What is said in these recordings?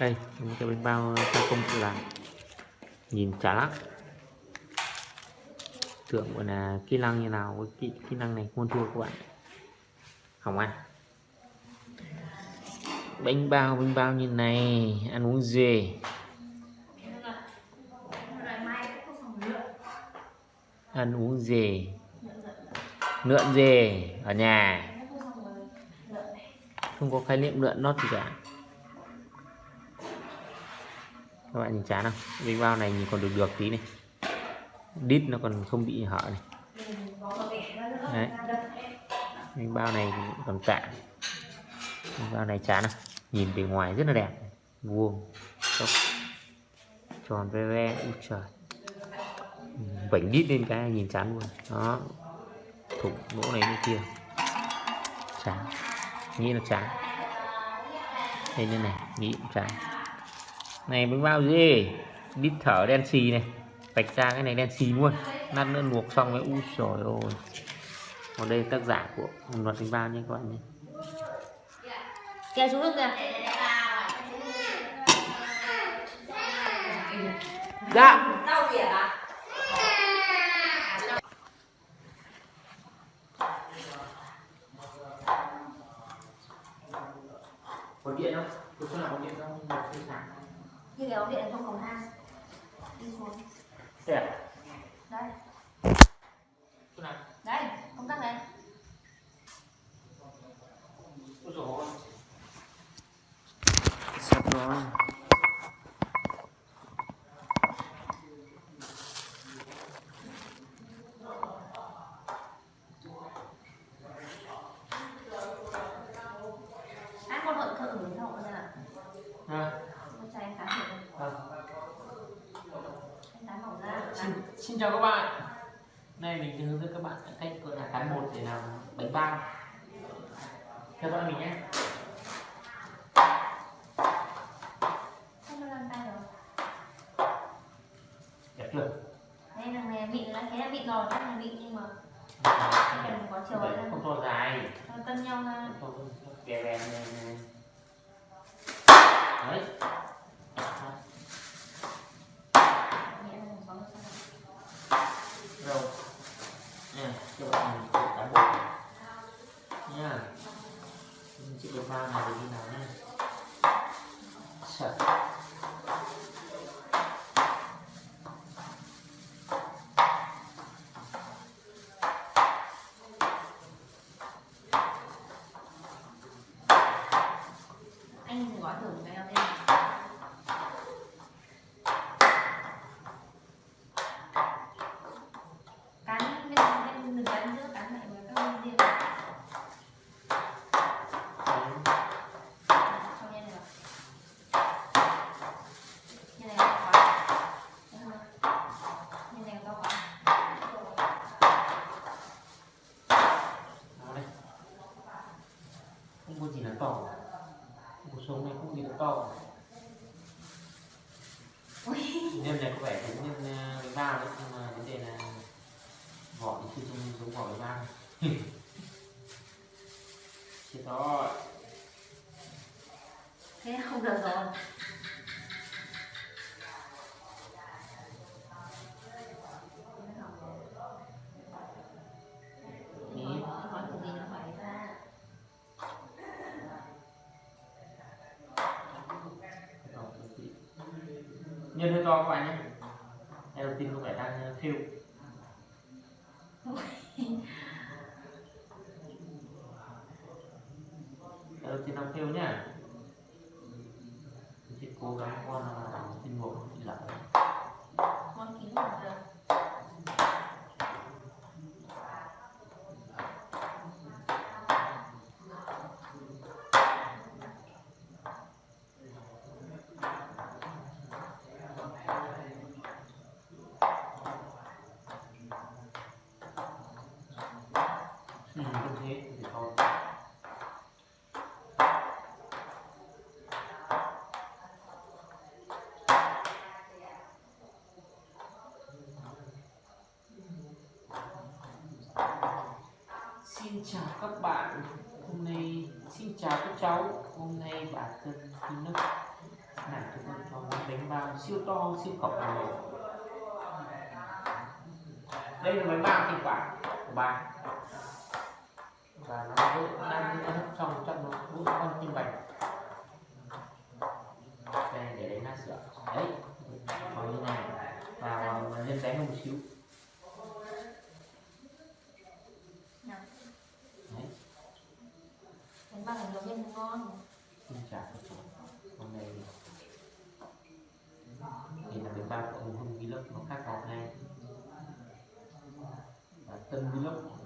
đây những cái bánh bao gia công tự làm. Nhìn chả lắm. Tưởng gọi là kỹ năng như nào với kỹ, kỹ năng này muôn thua các bạn. Không ăn à? bánh bao bánh bao như này ăn uống gì ăn uống gì lượn gì ở nhà. Không có khái niệm lượn nót gì cả các bạn nhìn chán không? Bánh bao này nhìn còn được được tí này. Đít nó còn không bị hở này. Đấy. Bánh bao này còn cạn, bánh bao này chán không? Nhìn bề ngoài rất là đẹp. Vuông. Tốc. tròn ve ve ui trời. Vảnh đít lên cái nhìn chán luôn. Đó. Thủng lỗ này bên kia. Chán. Nghĩ là chán. Đây như này nghĩ cũng chán này bánh bao gì đít thở đen xì này. Vạch ra cái này đen xì luôn. Lát nữa luộc xong mới u trời ơi. Còn đây tác giả của luật bánh bao nha các bạn nhé. Kéo xuống kìa. Dạ Rau biển à? có điện không có chỗ nào có điện không một cái sáng Như cái ống điện ở trong cầu thang Đi xuống thế à Đây, chỗ nào đây, công tắc đây Ôi dồi ôi. Sắp rồi. Anh con hận thợ người thợ ra là À, Con trai anh tán thử à. Anh tán mỏng ra Xin, chào các bạn. Nay mình sẽ hướng dẫn các bạn cách gọi là cán bột để làm bánh bao. Theo dõi mình nhé. Anh có làm tay rồi Đẹp chưa? Đây là này vịn là cái là vịn rồi, chắc là vịn nhưng mà Không cần có chiều ấy không to dài. cho cân nhau ra Không to bè bè này. này. Đấy. Nhẹ là có một sao Rồi. Nè, cho bạn mình cán bột. Nha. Mình sẽ bánh bao này để đi nào nhé. Sợ. Anh gói thử một cái đầu tiên Cán bên bên đừng cán giữa cán lại với các bên riêng cho nhanh được như này to quá Được không? như này to quá Đó đây. Không có gì là to. Cuộc sống này không có gì là to. Ui, Nhân này có vẻ giống nhân ờ, bánh bao đấy nhưng mà vấn đề là vỏ thì chưa trông giống vỏ bánh bao. Chết rồi. thế là không được rồi Ý. gói thử gì nó phải ra Nhân hơi to các bạn nhé. Đây đầu tiên có phải đang ờ, khêu. Đây đầu tiên đang khêu nhá. Mình sẽ cố gắng con là làm tinh một không bị lỡ. con kính là được Ừ, không thế thì thôi. Xin chào các bạn. Hôm nay, Xin chào các cháu. Hôm nay bà cần Kim Nước này chúng con cho món bánh bao siêu to, siêu khổng lồ. Đây là bánh bao thịt quả của bà và nó vẫn đang hấp xong trong nó bốn con tim bạch. Đây, để đánh ra sữa đấy còn như này. Và lên bánh một xíu Nào, đấy ba bao này nó bên ngon. Xin chào hôm nay thì là bánh bao của ông Hưng Vlog, nó khác ngọt này. Và Tân Vlog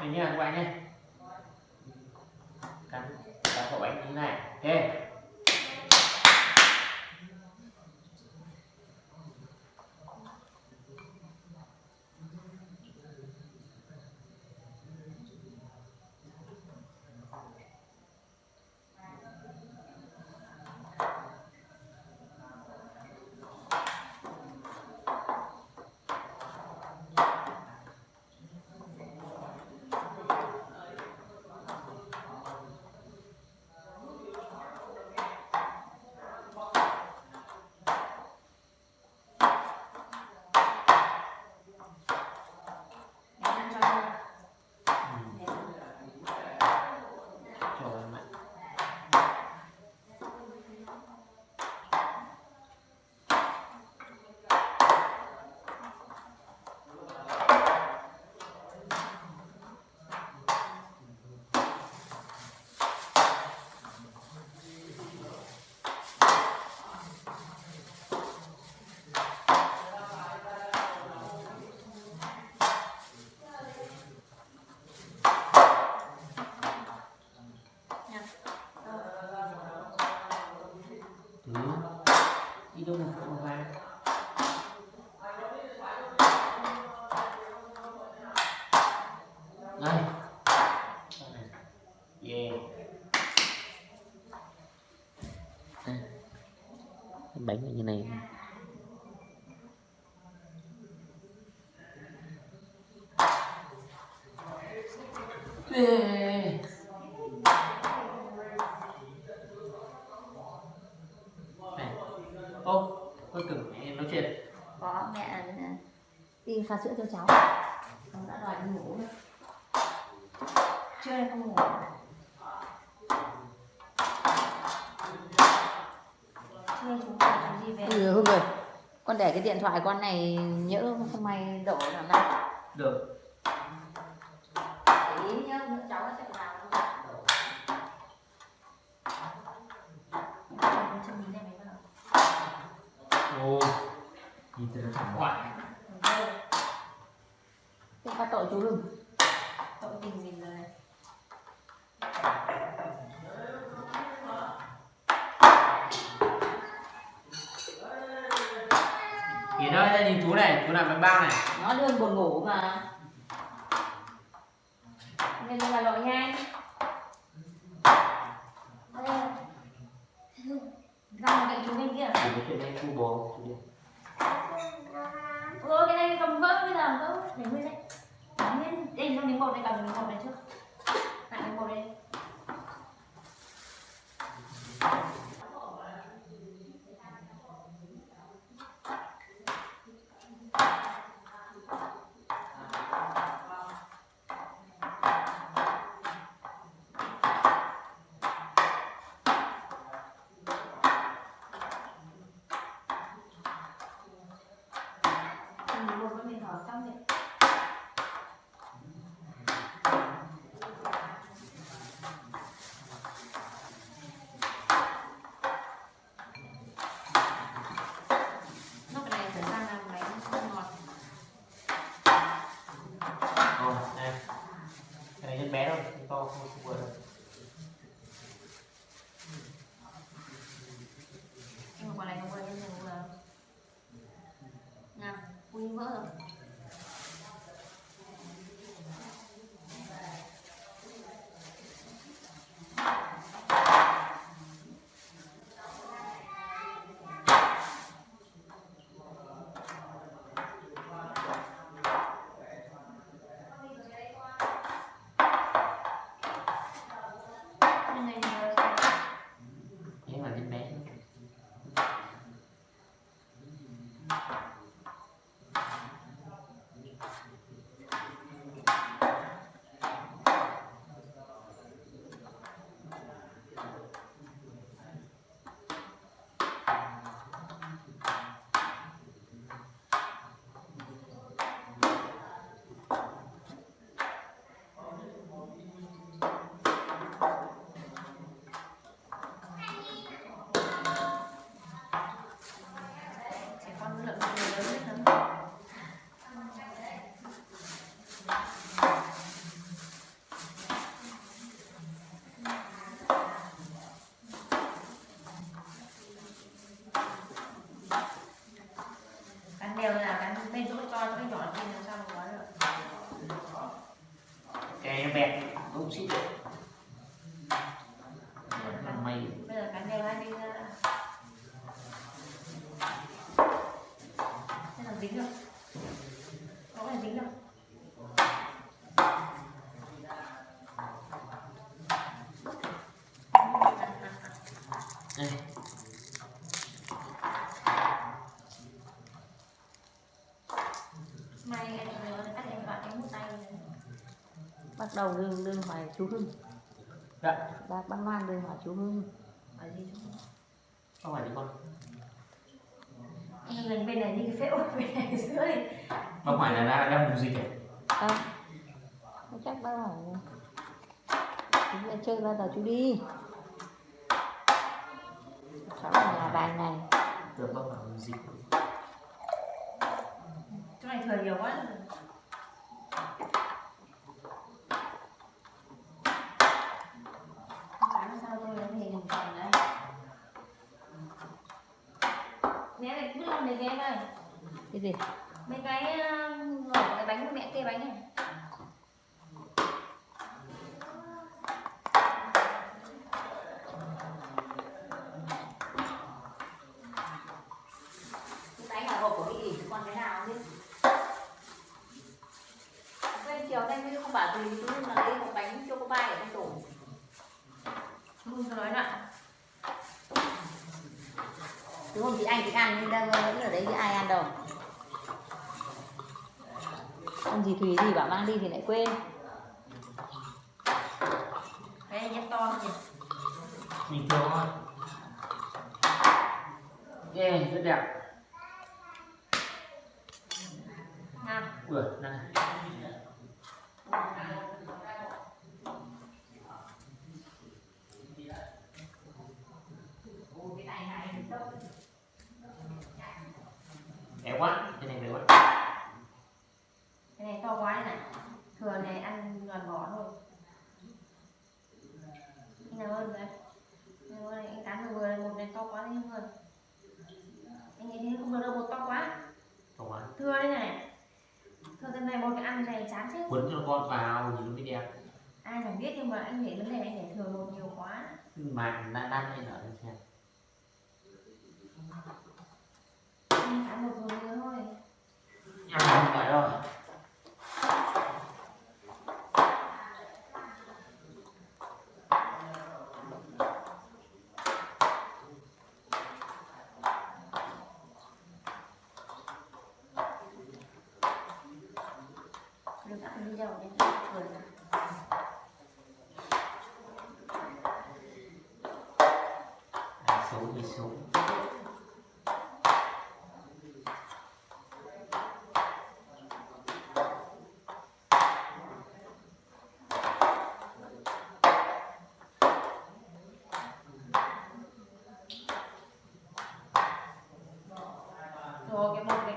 Đây nha các bạn nhé Cắn cắn khẩu bánh như thế này. Ok cái mặn cho luôn ừ. Thế. Cho em ạ nha Ừ. Đi đâu mà không ra Đây Yeah Đây. Cái bánh như này. Yeah. này ô tôi tưởng mẹ nói chuyện. Có mẹ đi pha sữa cho cháu. Cháu đã đòi đi ngủ rồi. Chưa đây không ngủ từ Hưng rồi. Con để cái điện thoại con này nhỡ không may đổ làm nào Được Ô, nhìn thấy nó thẳng hoài Thế phát tội chú đừng. Buồn ngủ mà. nên là lội nhanh ra cạnh chú bên kia. Cái này chú bố chú đi. ừ cái này cầm vỡ bây giờ vỡ. Để nguyên đấy Để nguyên. Đây trong miếng bột này cầm miếng bột này trước lại miếng bột đây miếng bột với miếng thỏ xong rồi lúc này phải sang làm bánh ngọt Ồ, này Cái này rất bé thôi, không to không không vừa đâu nhưng mà quả này không quay lên nhiều là nha ui vỡ rồi Cái này là Thế mà rất bé trẻ con lượng người lớn biết lắm cắn đều là cắn bên chỗ to chỗ nhỏ trên làm sao mà có được Cái này nó bẹt, cũng xít được Nó may bây giờ cắn đều hai bên ra thế là dính được có phải dính được Đây, may em nhớ cắt em bạn em mút tay này. Bắt đầu đương đương hỏi chú Hưng. dạ, Bác bác Loan đương hỏi chú Hưng. ở gì chứ không phải đi con lần bên này như cái phễu bên này dưới Không phải là đang đang mục dịch à? Đâu? Không chắc đâu hỏi. Chú chơi bao giờ chú đi. Cháu ở nhà vài ngày. Tưởng không phải mục dịch chỗ này thừa nhiều quá sao tôi lấy thì đừng còn đấy Né này cứ làm để ghé đây Cái gì? mấy cái ngỏ cái bánh của mẹ kê bánh này Cái bánh là hộp của cái gì? Còn cái nào không biết. Bên chiều nay mới không bảo gì chú mà lấy một bánh choco pie ở trong tủ. không nói nặng Đúng không? Chị anh chị ăn nhưng đang vẫn ở đấy chứ ai ăn đâu. Con gì Thùy gì bảo mang đi thì lại quên. cái nhét to nhỉ Bình thường thôi Yeah, rất đẹp. Nào. Ui, này quá cái này béo quá. Cái này to quá này, này. thừa này ăn gần bỏ thôi. Anh nào hơn vậy anh ơi anh cắn được vừa một này to quá đấy hơn. Anh nghĩ thế không được đâu một to quá. To quá. Thừa đây này. Thừa cái này một cái ăn này chán chết. Quấn cho con vào nhìn nó mới đẹp. Ai chẳng biết nhưng mà anh nghĩ vấn đề anh để thừa một nhiều quá. Mà đang đang lên nở đây xem. Anh cắn một vừa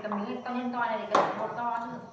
tầm miếng to lên to này thì cần một to chứ.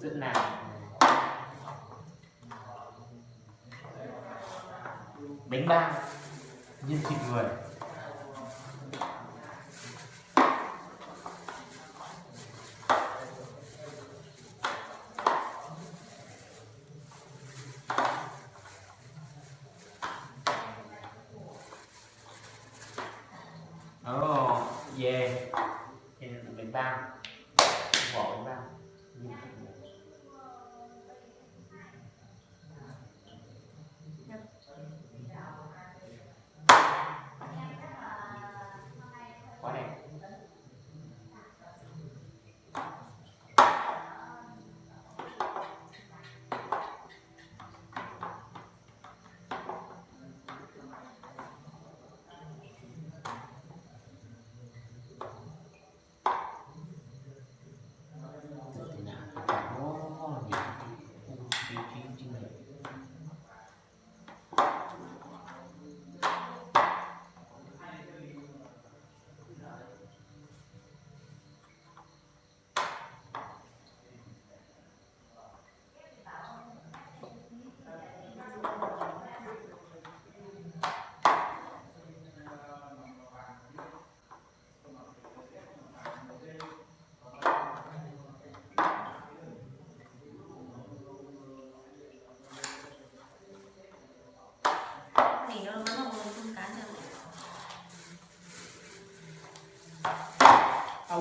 rất nào bánh bao nhân thịt người.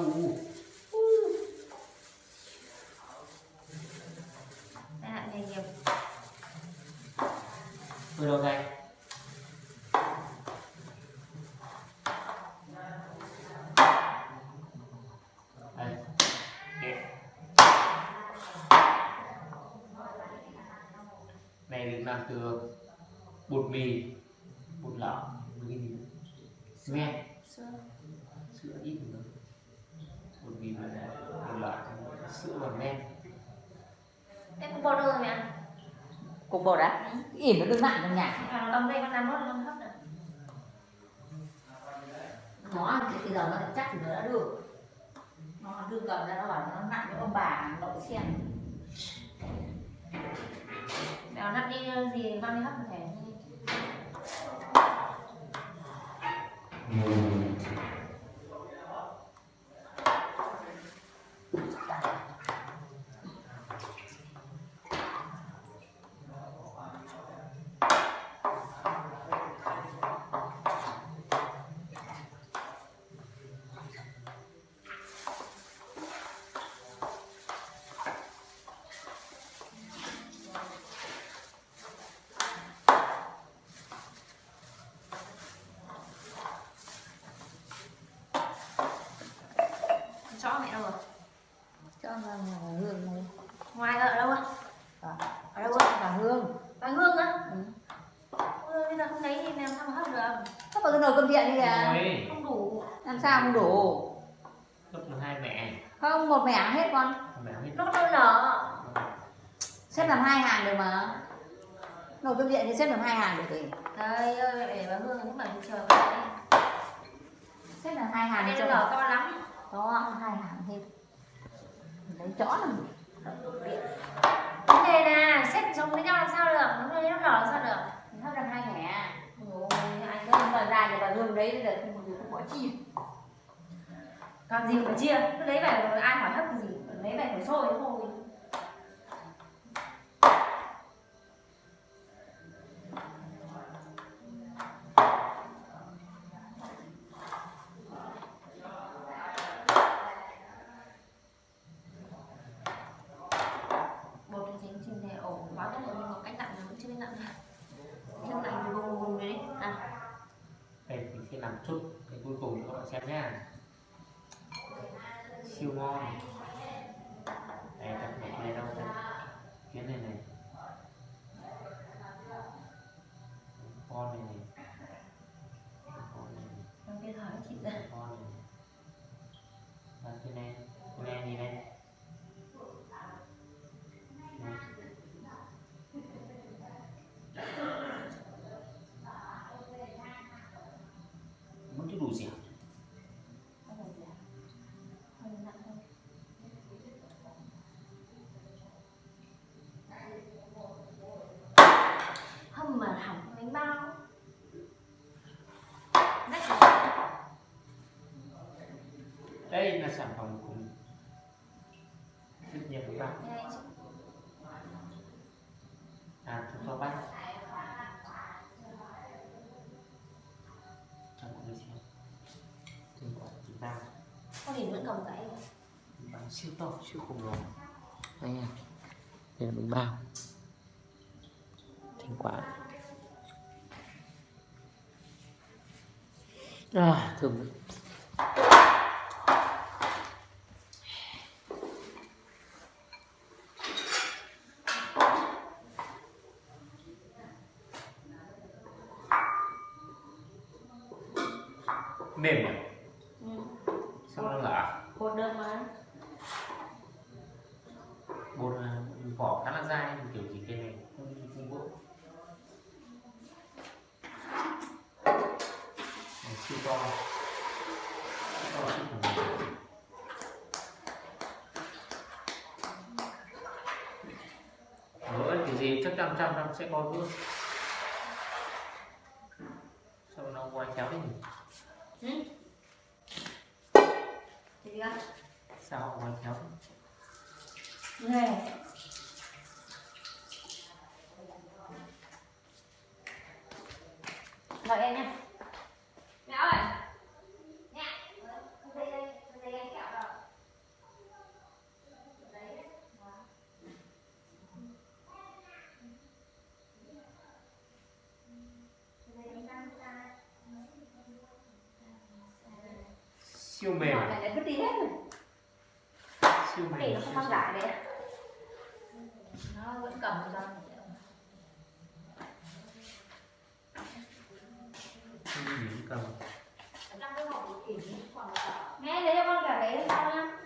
u tai nạn nghề nghiệp từ đầu này. Được làm từ bột mì bột lợ với gì cement sữa. Sữa ít nữa bột mì và bột lợ sữa và men Em cũng bột đâu rồi mẹ? cục bột á? Ỉm nó đừng nặng trong nhà. Nó ấm đây con làm bớt nó hấp nữa. nó thì bây giờ nó chắc thì nó đã được. Nó đưa cầm ra nó bảo nó nặng với ông bà nội xem. Mèo nắp đi gì con đi hấp một thể. Chó mẹ đâu rồi? cho nó là hương này Ngoài ở đâu ạ? à, Ở đâu ạ? là hương Bà Hương á? ừ. Ừ, bây giờ không lấy thì làm sao mà hấp được? Thế mà cái nồi cơm điện đi kìa Ôi, Không đủ. Làm sao không đủ cấp hai mẹ không một mẻ hết con Nó đôi nở. xếp làm hai hàng được mà nồi cơm điện thì xếp làm hai hàng được thì Trời ơi, mẹ để bà Hương cũng bảo chờ này. xếp làm hai hàng cho nó nở to lắm. đó hai hàng thêm lấy chó làm gì? Vấn đề là xếp giống với nhau làm sao được? Nó lấy nó nở làm sao được? Thì hấp làm hai mẻ Ôi, anh không ơi. thời đấy là không không bỏ chi Còn gì phải chia? Cứ lấy về rồi ai hỏi hấp cái gì? Lấy về phải sôi thôi. bột thì chính trình thể ổ quá tốt rồi nhưng mà cách nặng là vẫn chưa biết nặng thêm nặng thì vùng vùng đấy à đây mình sẽ làm chút cái cuối cùng cho các bạn xem nhá siêu ngon đây đặt này này đâu đây cái này này con này này con này này em biết hỏi chị ra con này đặt cái này cái này gì này Này. muốn cái đủ gì không phải gì à hơi nặng thôi hâm mà hỏng bánh bao nách rồi. đây là sản phẩm của rất nhiều các bạn Đây anh chị. à chúng tôi bắt cho mọi người xem thành quả của chúng ta con nhìn vẫn cầm cái bánh siêu to. Siêu khổng lồ đây nha. Đây là bánh bao. Thành quả. À thơm mềm nhỉ ừ. sao nó lạ bột được mà bột à, vỏ khá là dai, kiểu gì cây này không không vỡ. Siêu to. Siêu to siêu vỡ thì gì chắc trăm trăm trăm sẽ có vỡ. siêu mềm. Này vứt đi hết rồi. Siêu mềm nó không mang lại đấy nó vẫn cầm ra. Không cầm nghe lấy cho con cả cái sau nha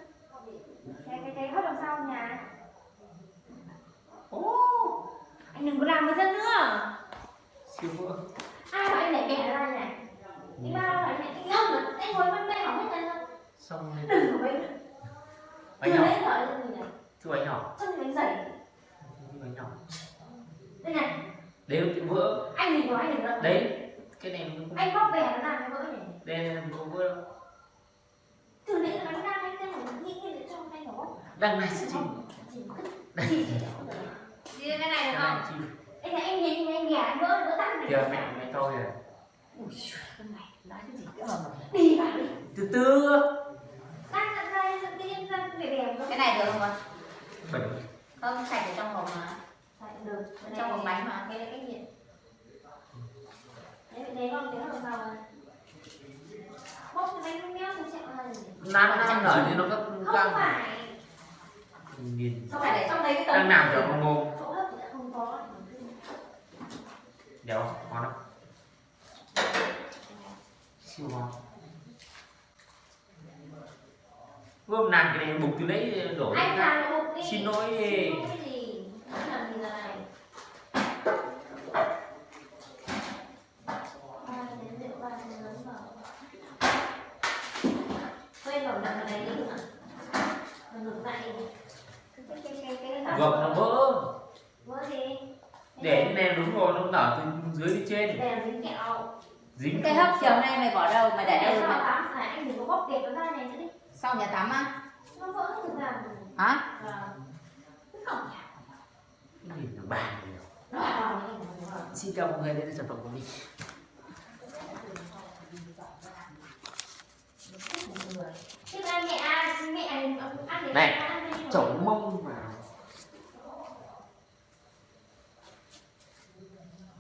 cái cái cái hất đằng sau nhà. Ô anh đừng có làm với dân nữa. Siêu vỡ. Ai bảo anh để kẻ ra này. Đi bao anh lại kinh ngông anh ngồi bên đây xong bánh từ nhỏ. gì này thứ bánh nhỏ. Chân bánh dày bánh nhỏ. Đây này. Đấy nó bị vỡ. Anh đừng nói đừng nói đấy cái này nó không anh bóc bè nó làm cái vỡ này đây là không vỡ. Đâu từ nãy là bánh đa anh là nghĩ nghĩ để cho anh nó. Bóc đang này sẽ chìm. Chỉ cái này được không? anh thấy anh nhìn anh ghẻ anh vỡ vỡ tắt này kìa mẹ mẹ to kìa. Ui này nói cái gì cái mà. Đi vào đi. Từ từ tắt tắt ra tự nhiên ra để đèn cái này được không con bẩn không sạch ở trong hộp mà. Được. Ở trong hộp bánh mà. Cái cái gì? Đấy đấy con tiếng làm sao mà bóc cái bánh méo thì sẽ là gì? Nó đang nở thì nó có không phải. Không phải để trong đấy cái tấm đang nằm ở trong mồm chỗ hấp thì đã không có. Đéo ngon lắm. Siêu ngon gồm nàng cái này bục từ đấy đổ anh làm đi. Xin lỗi. Đi. Xin lỗi gì? Anh làm gì này đặt vào. Này Mà gọt nó vỡ. Vỡ gì? Để cái này đúng rồi nó nở từ dưới đi trên. Dính kẹo. Dính cái hấp chiều nay mày bỏ đâu? Mày để đâu này anh đừng có bóc kẹp nó ra này nữa đi sau nhà tắm á? Nó vỡ từ ra hả? Không nhìn xin chào mọi người đây là sản phẩm của mình. Này, chổng mông vào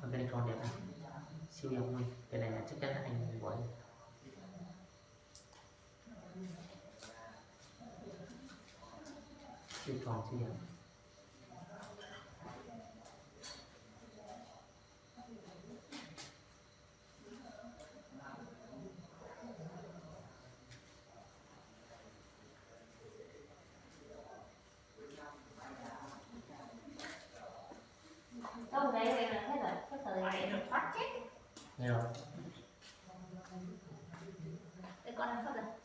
Còn cái này con đẹp này siêu đẹp luôn. Cái này là chắc chắn là anh gọi siêu tròn siêu đẹp Đâu đấy vậy là hết rồi, hết thời này được phát chết. nghe rồi Để con ăn phát rồi.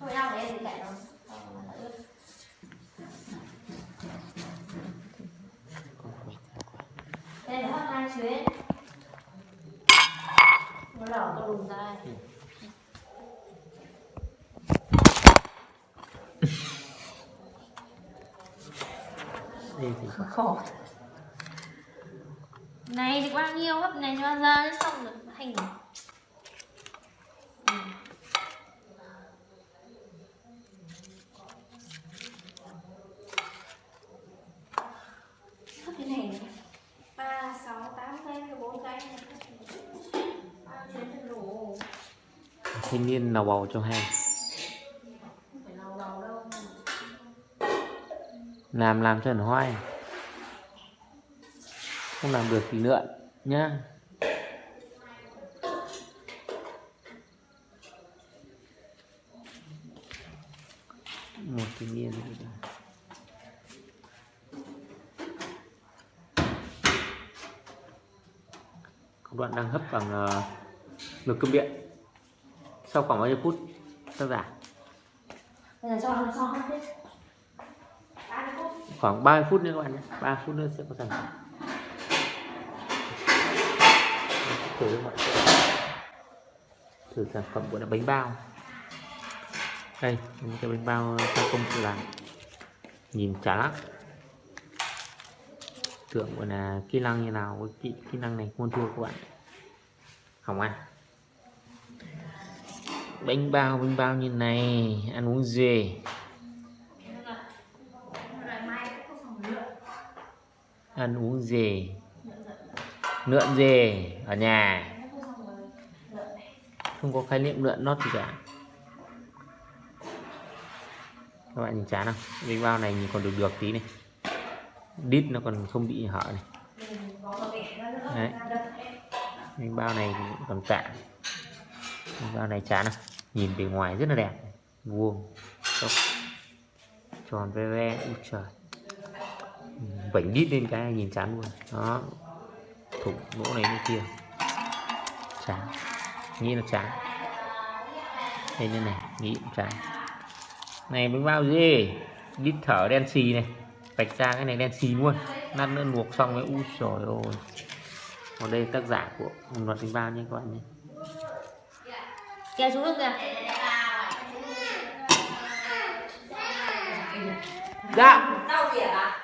Thôi đâu để em mà nó ướt. Đây là hot hai chuyến. Nó lỏ có đùm ra. đây thì khổ Này thì bao nhiêu hấp này cho giờ xong rồi hành. Hấp cái này ba sáu tám cây bốn cây ba chuyến thì đủ thanh niên nào bầu cho hay làm làm cho nó hoài không làm được thì lượn nhá. Một thanh nhiên công đoạn đang hấp bằng ờ, uh, ngực cơm điện sau khoảng bao nhiêu phút tác giả? Khoảng 30 phút nữa các bạn nhé. 3 phút nữa sẽ có sản phẩm thử các bạn thử sản phẩm gọi là bánh bao. Đây những cái bánh bao gia công tự làm nhìn chả lắm. Tưởng gọi là kỹ năng như nào với kỹ, kỹ năng này không thua các bạn. Không ăn bánh bao bánh bao như này, ăn uống gì ăn uống gì lượn gì ở nhà. Không có khái niệm lượn nó gì cả. Các bạn nhìn chán không? Bánh bao này nhìn còn được được tí này. Đít nó còn không bị hở này. Đấy. Bánh bao này còn tạm. Bánh bao này chán không? Nhìn bề ngoài rất là đẹp. Vuông. Tốc. tròn ve ve u trời. Vảnh đít lên cái nhìn chán luôn. Đó. Thủng lỗ này bên kia. Chán. Nghĩ là chán. Đây như này, nghĩ cũng chán. Này, bánh bao gì? Đít thở đen xì này. Vạch ra cái này đen xì luôn. Lát nữa luộc xong mới u trời ơi còn đây tác giả của luật bánh bao nha các bạn nhé kéo xuống được kìa dạ à?